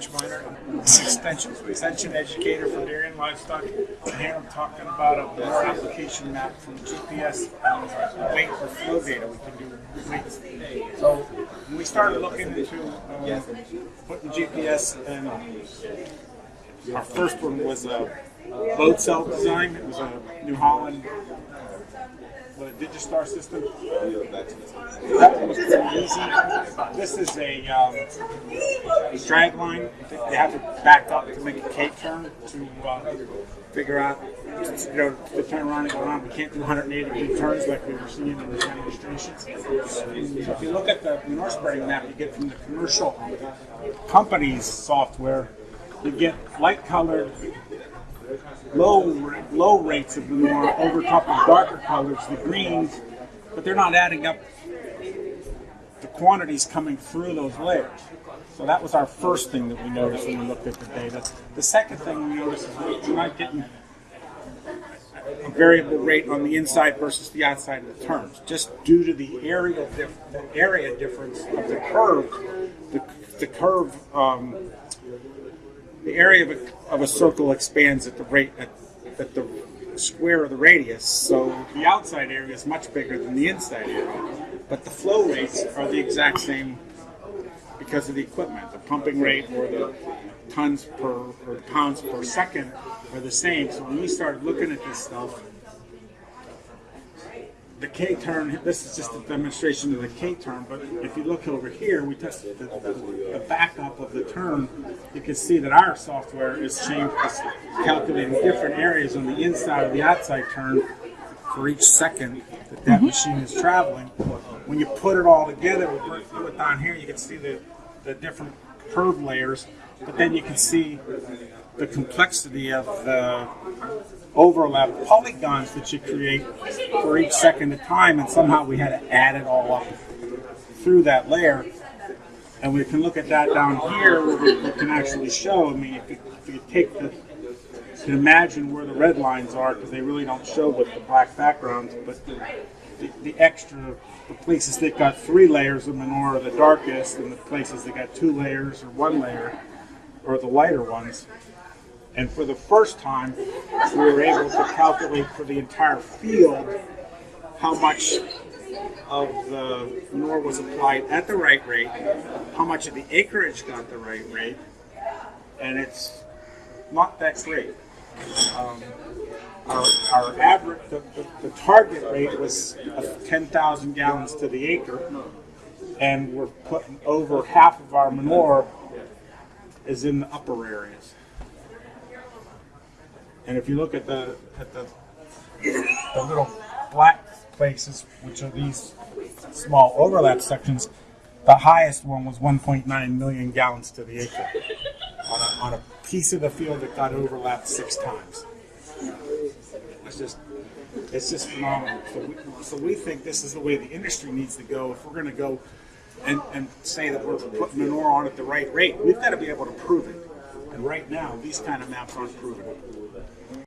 Rich Miner, extension, extension educator for dairy and livestock. And here I'm talking about a more application map from GPS weight or flow data we can do weights. So when we started looking into uh, putting GPS and our first one was a load cell design. It was a New Holland with a Digistar system. That was pretty easy. This is a um, drag line. They have to back up to make a K turn to uh, figure out, you know, the turn around and go around. We can't do 180 degree turns like we were seeing in the demonstrations. So if you look at the manure spreading map you get from the commercial companies software, you get light colored low low rates of manure over top of darker colors, the greens, but they're not adding up the quantities coming through those layers. So that was our first thing that we noticed when we looked at the data. The second thing we noticed is we're not getting a variable rate on the inside versus the outside of the terms, just due to the area dif- the area difference of the curve. The, the curve um, the area of a, of a circle expands at the rate at, at the square of the radius. So the outside area is much bigger than the inside area, but the flow rates are the exact same because of the equipment. The pumping rate or the tons per or pounds per second are the same. So when we started looking at this stuff, the K turn, this is just a demonstration of the K turn, but if you look over here, we tested the, the, the backup of the turn, you can see that our software is changed, is calculating different areas on the inside of the outside turn for each second that that mm-hmm. machine is traveling. When you put it all together, we work through it down here, you can see the, the different curve layers, but then you can see the complexity of the overlap polygons that you create for each second of time, and somehow we had to add it all up through that layer. And we can look at that down here where we, can actually show. I mean, if you, if you take the, can imagine where the red lines are because they really don't show with the black backgrounds, but the, the, the extra, the places that got three layers of manure are the darkest, and the places that got two layers or one layer are the lighter ones. And for the first time, we were able to calculate for the entire field how much of the manure was applied at the right rate, how much of the acreage got the right rate, and it's not that great. Um, our, our average, the, the, the target rate was uh, 10,000 gallons to the acre, and we're putting over half of our manure is in the upper areas. And if you look at the at the the little black places, which are these small overlap sections, the highest one was 1.9 million gallons to the acre on a, on a piece of the field that got overlapped six times. It's just it's just phenomenal. So we, so we think this is the way the industry needs to go. If we're going to go and, and say that we're putting manure on at the right rate, we've got to be able to prove it. And right now, these kind of maps aren't it.